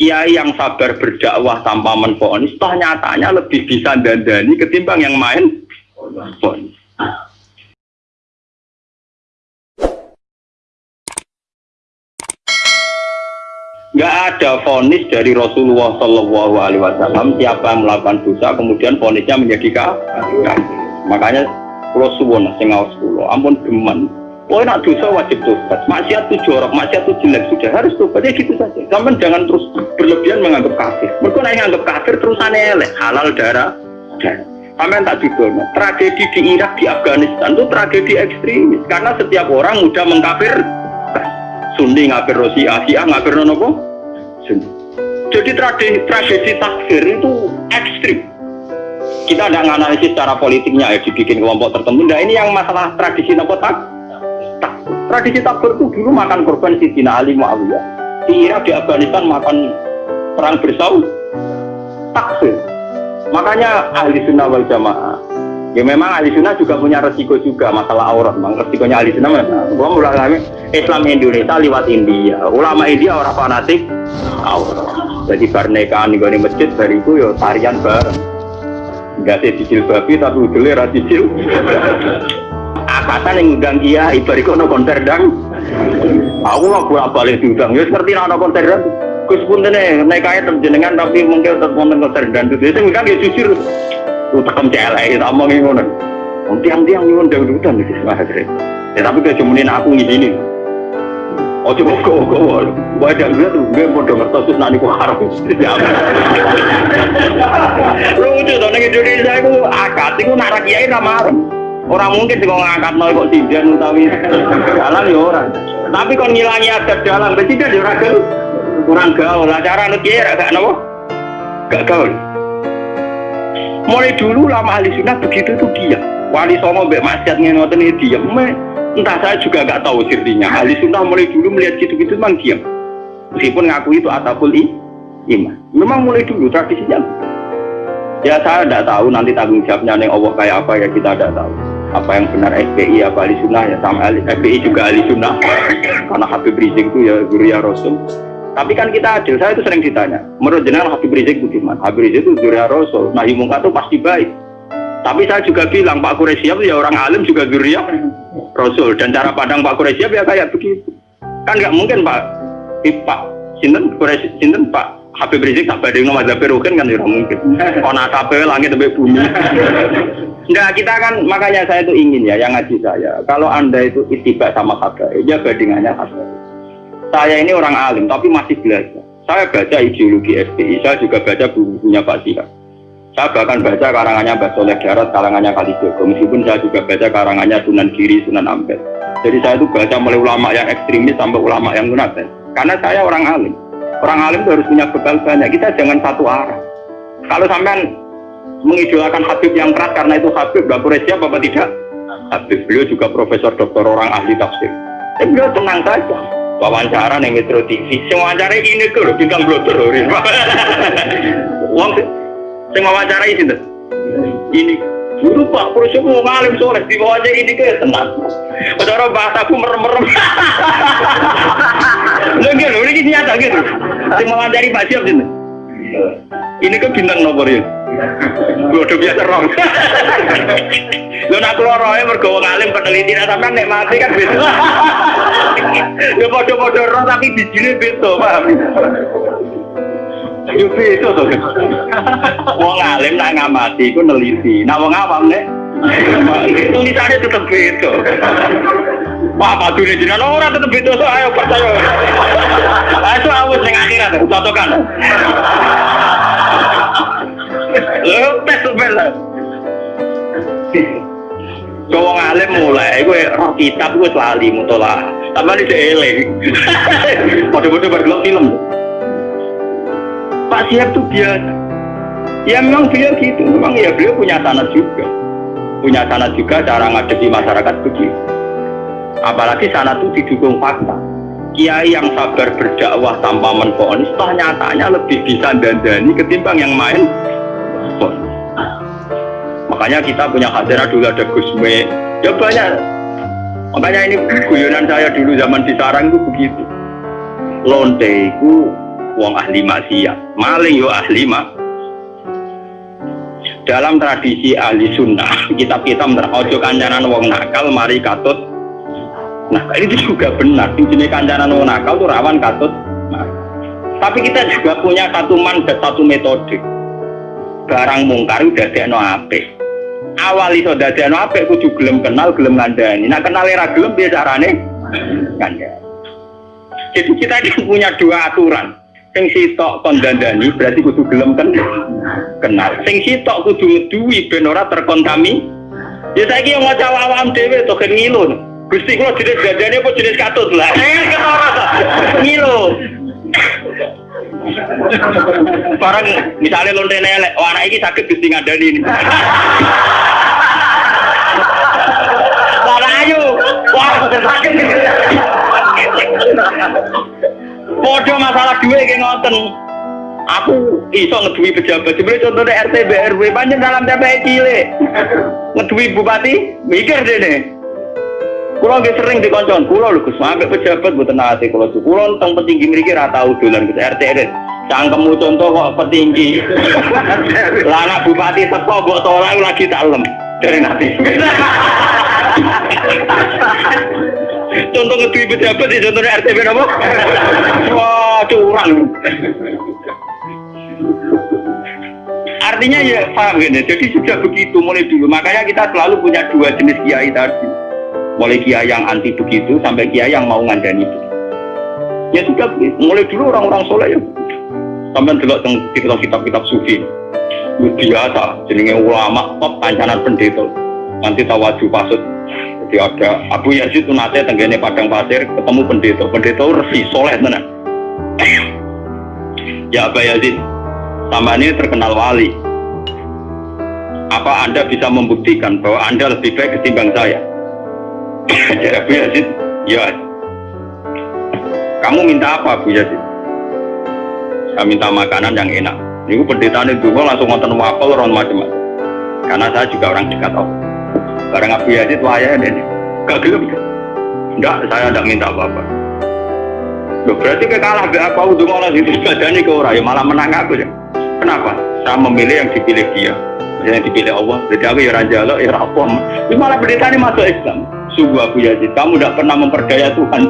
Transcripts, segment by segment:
kiai yang sabar berdakwah tanpa menfonis toh nyatanya lebih bisa dandani ketimbang yang main fonis. Nggak ada fonis dari Rasulullah Shallallahu Alaihi Wasallam. Siapa melakukan dosa kemudian fonisnya menjadi kafir. Makanya suwon sing ampun geman Oh nak dosa wajib tobat. Maksiat itu jorok, maksiat itu jelek sudah harus tobat ya gitu saja. Sampai jangan terus berlebihan menganggap kafir. Mereka nak menganggap kafir terusan elek halal darah. Sampai tak juga. Tragedi di Irak di Afghanistan itu tragedi ekstremis karena setiap orang mudah mengkafir. Sunni ngafir Rosi, Asia ngafir nopo. Sunni. Jadi tragedi, tragedi takfir itu ekstrim kita tidak menganalisis secara politiknya ya dibikin kelompok tertentu. Nah ini yang masalah tradisi nopo tak Tradisi takbir itu dulu makan korban Sidina Ali Muawiyah. Di Irak, di Afghanistan makan perang bersaud. Takbir. Makanya ahli sunnah wal jamaah. Ya memang ahli sunnah juga punya resiko juga masalah aurat. Memang resikonya ahli sunnah mana? Gua ulama Islam Indonesia lewat India. Ulama India orang fanatik aurat. Jadi pernikahan di masjid dari itu ya tarian bareng. Enggak sih babi tapi udah radicil akatan yang ngundang iya ibarik kono konser dang. Aku mau bolak balik diundang. Ya seperti ada konser dang. Gus pun ini naik kaya terjenengan tapi mungkin tetap nonton konser dan itu kan dia jujur. Lu tekem celek itu omong ngono. Tiang-tiang nyuwun dangdutan itu sebenarnya ya tapi dia cumanin aku ngizinin Oh coba kok kok wadah gue tuh gue mau denger terus nanti kok harus lucu tuh nih Indonesia itu akad itu narak kiai nama orang mungkin sih kalau ngangkat nol kok tidak utawi jalan ya orang tapi kalau ngilangi adat jalan tidak ya orang kurang gaul. Lah cara nu kira gak nopo? Gak gaul. Mulai dulu lama ahli sunnah begitu tuh dia. Wali songo mbak masyad ngenoten diam entah saya juga gak tahu sirtinya. Ahli sunnah mulai dulu melihat gitu-gitu memang diam meskipun ngaku itu atapul iman. Memang mulai dulu tradisinya. Ya saya tidak tahu nanti tanggung jawabnya yang Allah kayak apa ya kita tidak tahu apa yang benar FPI apa ahli sunnah ya sama ahli, FPI juga ahli sunnah. Karena Habib Rizik itu ya guru ya Rasul. Tapi kan kita adil, saya itu sering ditanya menurut jenengan Habib Rizik itu gimana? Habib Rizik itu guru ya Rasul. Nah mungkar itu pasti baik. Tapi saya juga bilang Pak Quraisyab ya orang alim juga guru ya Rasul. Dan cara pandang Pak Quraisyab ya kayak begitu. Kan nggak mungkin Pak. Pak. Sinten Sinten Pak Habib Rizik tak badai nomor kan kan tidak mungkin. Oh nasabe langit sampai bumi. Enggak, kita kan makanya saya itu ingin ya yang ngaji saya. Kalau anda itu itibak sama habaib, ya bandingannya habaib. Saya ini orang alim tapi masih belajar. Saya baca ideologi FPI, saya juga baca bukunya Pak Sihab. Saya bahkan baca karangannya Mbak Soleh Darat, karangannya Kali Joko. Meskipun saya juga baca karangannya Sunan Giri, Sunan Ampel. Jadi saya itu baca mulai ulama yang ekstremis sampai ulama yang munafik. Karena saya orang alim. Orang alim itu harus punya bekal banyak. Kita jangan satu arah. Kalau sampai mengidolakan Habib yang keras karena itu Habib gak siapa apa tidak? Habib beliau juga profesor doktor orang ahli tafsir. Ya beliau tenang saja. Wawancara nih Metro TV semua wawancara ini tuh loh bintang blotor loh uang wawancara ini ini. Dulu pak Purusya mau ngalim soleh di wawancara ini kayak tenang. Saudara bahasaku merem-merem. Lagi loh, ini nyata gitu Saya wawancara Pak Siap gitu Ini kan bintang nomor ya Gue udah biasa rong. Lo nak keluar rohnya mergawa ngalim peneliti, nah sampai nek mati kan beda. Ya podo-podo roh tapi bijine beda, paham? Yo beda tuh. Wong alim nak ngamati iku neliti. Nah wong awam nek tulisannya tetap beda. Wah, padu ini jinak orang tetap beda, so ayo percaya. Ayo awus yang akhirat, cocokan. Lepes sebenarnya. Cowok ngalim mulai, gue roh kitab gue selalu mutola. Tambah ini seeleng. Bodoh-bodoh bergelok film. Pak Siap tuh biasa. Ya memang beliau gitu, memang ya beliau punya sanat juga. Punya sanat juga cara ngadepi masyarakat begitu. Apalagi sanat itu didukung fakta. Kiai yang sabar berdakwah tanpa menfonis, toh nyatanya lebih bisa dandani ketimbang yang main makanya kita punya hadirah dulu ada Gusme ya banyak makanya ini guyonan saya dulu zaman di Sarang itu begitu lonte itu wong ahli maksiat. Maling yo ahli mak. Dalam tradisi ahli sunnah, kitab-kitab ojo kancanan wong nakal mari katut. Nah, itu juga benar. Jenis kancanan wong nakal tuh rawan katut. Nah, tapi kita juga punya satu mandat, satu metode. Barang mungkar udah no apik. Awal iso dadekno apik kudu gelem kenal, gelem ngandani. Nah, kenal era gelem piye carane? Ngandani. Jadi kita ini punya dua aturan. Sing sitok kon dandani berarti kudu gelem kan kenal. Sing sitok kudu ngeduwi ben ora terkontami. Ya saiki yang maca awam dhewe to kan ngilu. Gusti kula jenis dandani apa jenis katut lah. Eh ketara ngilu. Barang misalnya lonte elek, wah anak ini sakit gusti ngadani ini. Wah ayo, wah sakit. Podo masalah duit kayak ngoten. Aku iso ngeduwi pejabat. Sebenarnya contohnya RT BRW banyak dalam TPI cilik. Ngeduwi bupati, mikir deh nih. Kulo nggih sering dikoncon, kulo lho Gus, sampe pejabat mboten nate kulo tuh. Kulo teng petinggi mriki ra tau dolan Gus RT RT. Cangkemmu contoh kok petinggi. Lah anak bupati teko mbok tolak lagi tak lem. Dari nanti. contoh ngeduwi pejabat di contohnya RTB apa? Wah, curang. Artinya ya paham gini, jadi sudah begitu mulai dulu. Makanya kita selalu punya dua jenis kiai tadi. Mulai kiai yang anti begitu sampai kiai yang mau ngandani begitu. Ya sudah. Mulai dulu orang-orang soleh ya. Sampai dulu kitab-kitab sufi. Biasa, jenenge ulama, top ancanan pendeta. Nanti tawaju pasut jadi ada Abu Yazid itu nate tenggene padang pasir ketemu pendeta. Pendeta resi soleh tenan. ya Abu Yazid, sama ini terkenal wali. Apa Anda bisa membuktikan bahwa Anda lebih baik ketimbang saya? ya Abu Yazid, ya. Kamu minta apa Abu Yazid? Saya minta makanan yang enak. Ini pendeta dulu langsung nonton wapel orang macam-macam. Karena saya juga orang dekat Allah. Barang Abu Yazid wayah ini. Gak gelap Enggak, saya tidak minta apa-apa. Loh, berarti ke kalah gak apa untuk malah itu badani ke orang, ya malah menang aku ya. Kenapa? Saya memilih yang dipilih dia. Yang dipilih Allah. Jadi aku ya raja lo, ya rapom. Ini malah pendeta ini masuk Islam. Sungguh Abu Yazid, kamu tidak pernah memperdaya Tuhan.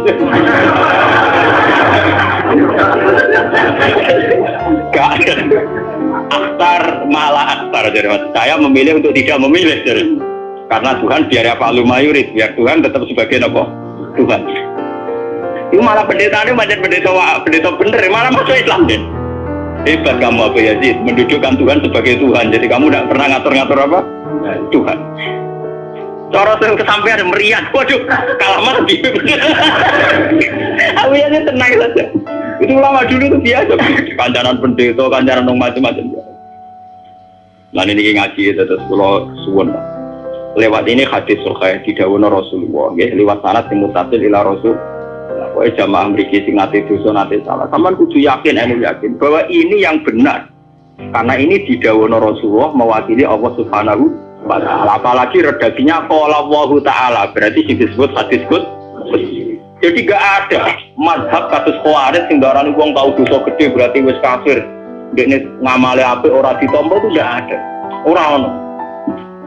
Gak ada. Akhtar malah akhtar. Jadi saya memilih untuk tidak memilih. Jadi. Karena Tuhan biar apa lu mayurit, biar Tuhan tetap sebagai nopo Tuhan. Itu malah pendeta ini macam pendeta pendeta bener, malah masuk Islam deh. Hebat kamu Abu Yazid, mendudukkan Tuhan sebagai Tuhan. Jadi kamu tidak pernah ngatur-ngatur apa? Tuhan. Cara yang kesampaian meriah, waduh, kalah mah di. Abu Yazid tenang saja. Itu lama dulu itu biasa. Kancaran pendeta, kancaran macam-macam. Nah ini ngaji terus kalau suwon lewat ini hadis sulkhay di dawono Rasulullah ya, lewat sanat yang mutasil ila Rasul Wah jamaah mriki sing nate dosa nate salah. Sampeyan kudu yakin anu yakin bahwa ini yang benar. Karena ini di dawono Rasulullah mewakili Allah Subhanahu. Apalagi redaksinya qala Allah taala, berarti sing disebut hadis kut. Jadi gak ada madhab kasus khawarij sing darani wong tau dosa gede berarti wis kafir. Dekne ngamale apik ora ditampa itu gak ada. Ora ono.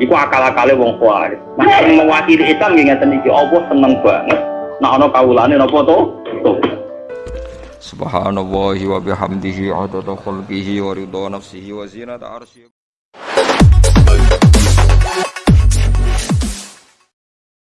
Iku akal-akale wong kuat. Nah, yang mewakili Islam nggih ngeten Allah seneng banget. Nah ana kawulane napa to? Subhanallah wa bihamdihi adada khalqihi wa ridha nafsihi wa zinata arsyihi